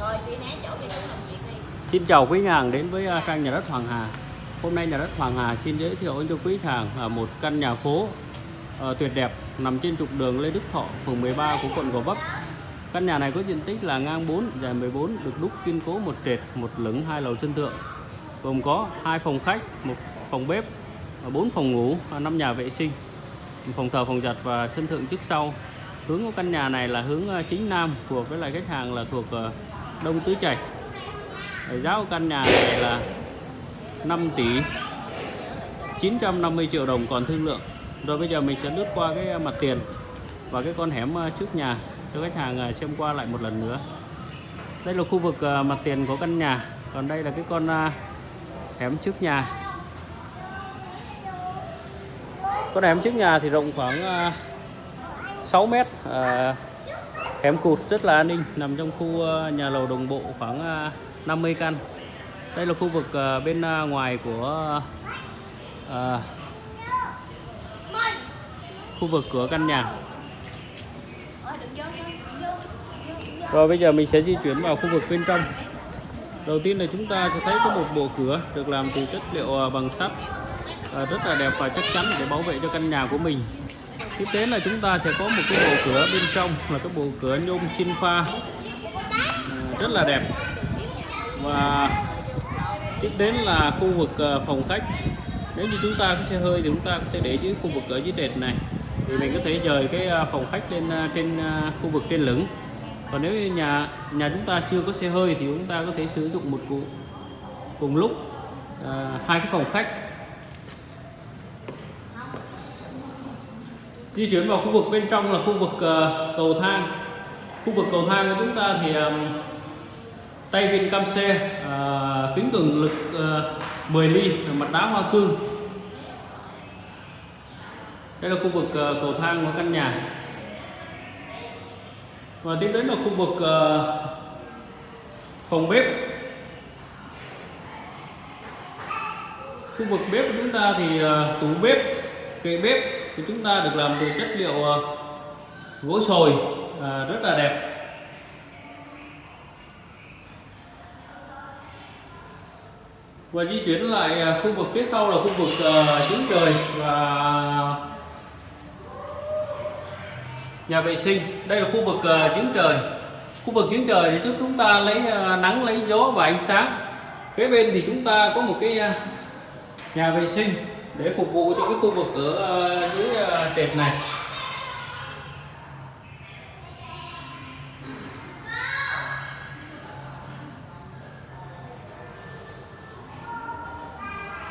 Rồi đi né chỗ làm việc đi. Xin chào quý nhà hàng đến với à, trang nhà đất Hoàng Hà. Hôm nay nhà đất Hoàng Hà xin giới thiệu cho quý hàng một căn nhà phố ờ, tuyệt đẹp nằm trên trục đường Lê Đức Thọ, phường 13 của quận Gò Vấp. Căn nhà này có diện tích là ngang 4, dài 14, được đúc kiên cố một trệt, một lửng, hai lầu sân thượng. Gồm có hai phòng khách, một phòng bếp, và bốn phòng ngủ, và năm nhà vệ sinh, phòng thờ, phòng giặt và sân thượng trước sau. Hướng của căn nhà này là hướng à, chính nam, phù hợp với lại khách hàng là thuộc à, Đông Tứ chảy, giá của căn nhà này là 5 tỷ 950 triệu đồng còn thương lượng. Rồi bây giờ mình sẽ lướt qua cái à, mặt tiền và cái con hẻm à, trước nhà cho khách hàng à, xem qua lại một lần nữa. Đây là khu vực mặt tiền của căn nhà. Còn đây là cái con hẻm trước nhà. Con hẻm trước nhà thì rộng khoảng 6 mét Kém cụt rất là an ninh nằm trong khu ờ, nhà lầu đồng bộ khoảng ờ, 50 căn. Đây là khu vực ờ, bên ngoài của à, khu vực của căn nhà. Rồi bây giờ mình sẽ di chuyển vào khu vực bên trong. Đầu tiên là chúng ta sẽ thấy có một bộ cửa được làm từ chất liệu bằng sắt. Rất là đẹp và chắc chắn để bảo vệ cho căn nhà của mình tiếp đến là chúng ta sẽ có một cái bộ cửa bên trong là cái bộ cửa nhôm xin pha. À, rất là đẹp. Và tiếp đến là khu vực ờ, phòng khách. Nếu như chúng ta có xe hơi thì chúng ta có thể để dưới khu vực ở dưới trệt này. Thì mình có thể dời cái ờ, phòng khách lên ờ, trên khu vực trên lửng. Còn nếu như nhà nhà chúng ta chưa có xe hơi thì chúng ta có thể sử dụng một cụ cùng lúc à, hai cái phòng khách. Di chuyển vào khu vực bên trong là khu vực ờ, cầu thang. Khu vực cầu thang của chúng ta thì tay vịn cam xe ờ, kính cường lực ờ, à, 10 ly mặt đá hoa cương. Đây là khu vực cầu thang của căn nhà. Và tiếp đến là khu vực phòng bếp. Khu vực bếp của chúng ta thì tủ bếp kệ bếp thì chúng ta được làm từ chất liệu ờ, gỗ sồi à, rất là đẹp. Và di chuyển lại à, khu vực phía sau là khu vực uh, trời và nhà vệ sinh. Đây là khu vực uh, trời. Khu vực trứng trời thì giúp chúng ta lấy uh, nắng lấy gió và ánh sáng. Kế bên thì chúng ta có một cái nhà vệ sinh để phục vụ cho cái khu vực ở ờ, dưới ờ, trệt này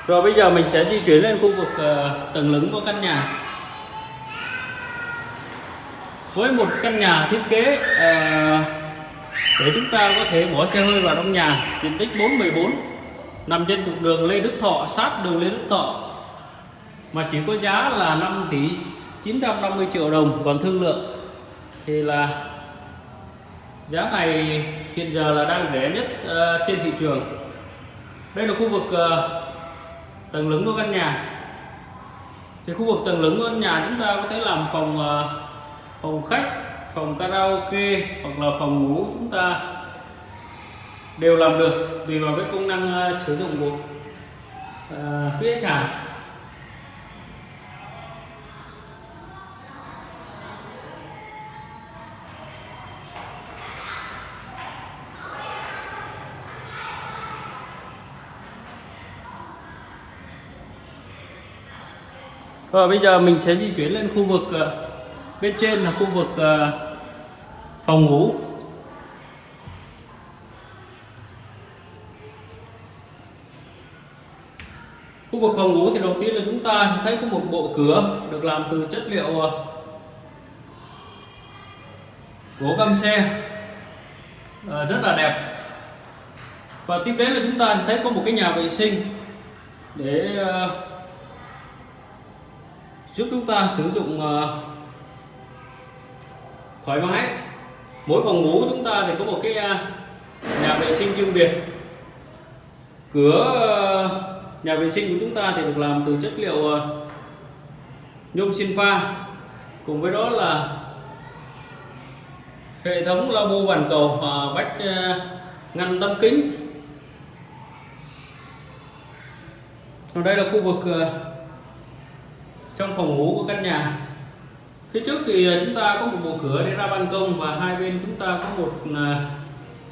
Rồi bây giờ mình sẽ di chuyển lên khu vực ờ, tầng lửng của căn nhà. Với một căn nhà thiết kế để chúng ta có thể bỏ xe hơi vào trong nhà, diện tích 414 nằm trên trục đường Lê Đức Thọ, sát đường Lê Đức Thọ mà chỉ có giá là 5 tỷ 950 triệu đồng còn thương lượng thì là giá này hiện giờ là đang rẻ nhất uh, trên thị trường. Đây là khu vực uh, tầng lửng của căn nhà thì khu vực tầng lửng của căn nhà chúng ta có thể làm phòng uh, phòng khách phòng karaoke hoặc là phòng ngủ chúng ta đều làm được tùy vào cái công năng uh, sử dụng của uh, quý khách hàng Vâng Rồi bây giờ mình sẽ di chuyển lên khu vực ờ, bên trên là khu vực ờ, phòng ngủ. Khu vực phòng ngủ thì đầu tiên là chúng ta thấy có một bộ cửa được làm từ chất liệu ờ, gỗ căng xe rất là đẹp. Và tiếp đến là chúng ta thấy có một cái nhà vệ sinh để giúp chúng ta sử dụng ờ, thoải mái. Mỗi phòng ngủ chúng ta thì có một cái ờ, nhà vệ sinh riêng biệt. Cửa ờ, nhà vệ sinh của chúng ta thì được làm từ chất liệu nhôm sinh pha. Cùng với đó là hệ thống lavabo bàn cầu và vách ngăn tấm kính. Còn đây là khu vực trong phòng ngủ của căn nhà. Phía trước thì à, chúng ta có một bộ cửa để ra ban công và hai bên chúng ta có một à,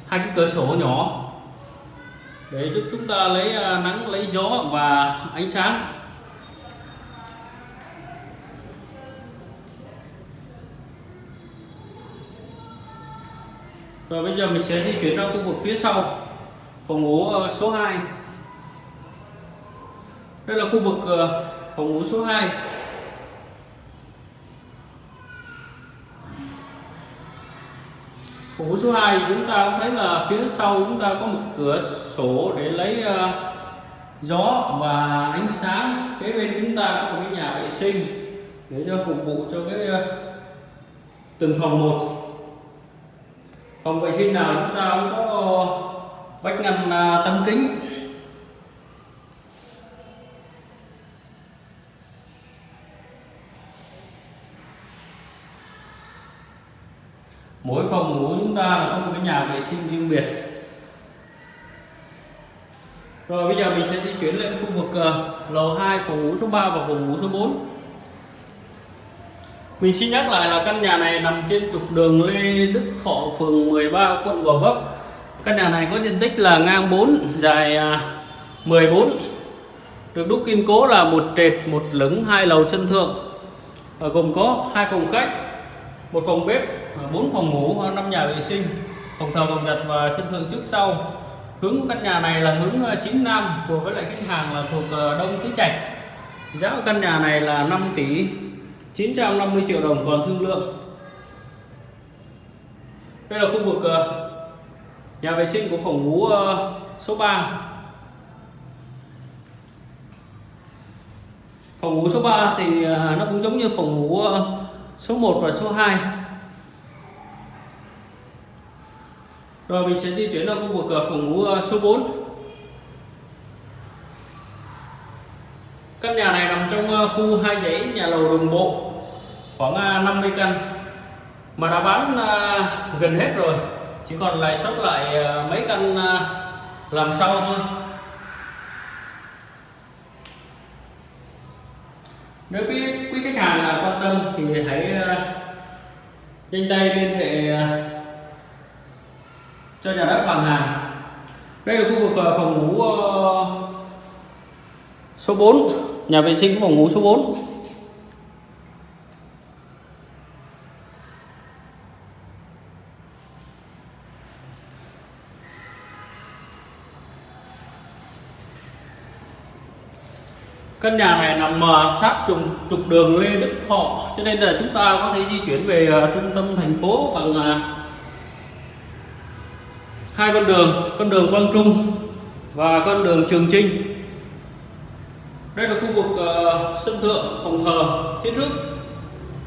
hai cái cửa sổ nhỏ để giúp chúng ta lấy à, nắng, lấy gió và ánh sáng. Rồi bây giờ mình sẽ di chuyển ra khu vực phía sau, phòng ngủ số 2 đây là khu vực phòng ngủ số 2 Ổ số 2 chúng ta cũng thấy là phía sau chúng ta có một cửa sổ để lấy uh, gió và ánh sáng. Kế bên chúng ta có một cái nhà vệ sinh để cho phục vụ cho cái uh, từng phòng một. Phòng vệ sinh nào chúng ta cũng có ờ, vách ngăn uh, tấm kính. Mỗi phòng ngủ chúng ta là có một cái nhà vệ sinh riêng biệt rồi bây giờ mình sẽ di chuyển lên khu vực uh, lầu 2 phòng ngủ số 3 và phòng ngủ số 4 mình xin nhắc lại là căn nhà này nằm trên trục đường Lê Đức Thọ, phường 13, quận Gò Vấp. Căn nhà này có diện tích là ngang 4, dài à, uh, 14. Được đúc kiên cố là một trệt, một lửng, hai lầu chân thượng. Và gồm có hai phòng khách, một phòng bếp, à, bốn phòng ngủ, năm nhà vệ sinh, phòng thờ, phòng giặt và sân thượng trước sau. Hướng của căn nhà này là hướng à, chính nam, phù hợp với lại khách hàng là thuộc à, Đông Tứ Trạch. Giá của căn nhà này là 5 tỷ 950 triệu đồng còn thương lượng đây là khu vực nhà vệ sinh của phòng ngủ số 3 phòng ngủ số 3 thì nó cũng giống như phòng ngủ số 1 và số 2 rồi, mình sẽ di chuyển vào khu vực ờ, phòng ngủ ờ, số 4 căn nhà này nằm trong ờ, khu hai dãy nhà lầu đồng bộ, khoảng 50 căn, mà đã bán gần hết rồi. Chỉ còn lại sót lại mấy căn làm sau thôi. Nếu quý quý khách hàng quan tâm thì hãy ờ, nhanh tay liên hệ ờ, cho nhà đất Hoàng Hà. Đây là khu vực ờ, phòng ngủ số 4 nhà vệ sinh phòng ngủ số 4 căn nhà này nằm ờ, sát trục trục đường Lê Đức Thọ. Cho nên là chúng ta có thể di chuyển về ờ, trung tâm thành phố bằng ờ, hai con đường con đường Quang Trung và con đường Trường Trinh. Đây là khu vực uh, sân thượng phòng thờ phía trước.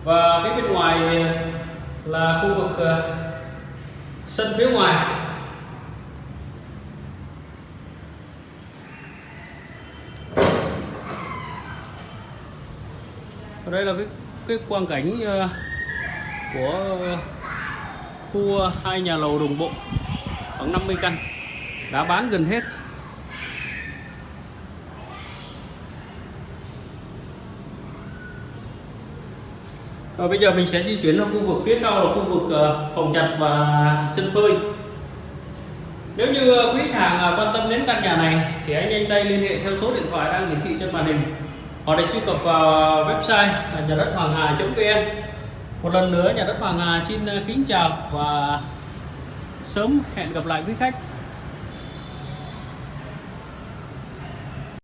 Và phía bên ngoài là khu vực uh, sân phía ngoài. Đây là cái cái quang cảnh ờ, của khu ờ, hai nhà lầu đồng bộ khoảng 50 căn, đã bán gần hết. Rồi bây giờ mình sẽ di chuyển sang khu vực phía sau là khu vực ờ, phòng chặt và sân phơi. Nếu như quý khách hàng quan tâm đến căn nhà này thì anh nhanh tay liên hệ theo số điện thoại đang hiển thị trên màn hình hoặc là truy cập vào website nhà đất hoàng hà.vn một lần nữa, nhà đất hoàng hà xin ờ, kính chào và sớm hẹn gặp lại quý khách.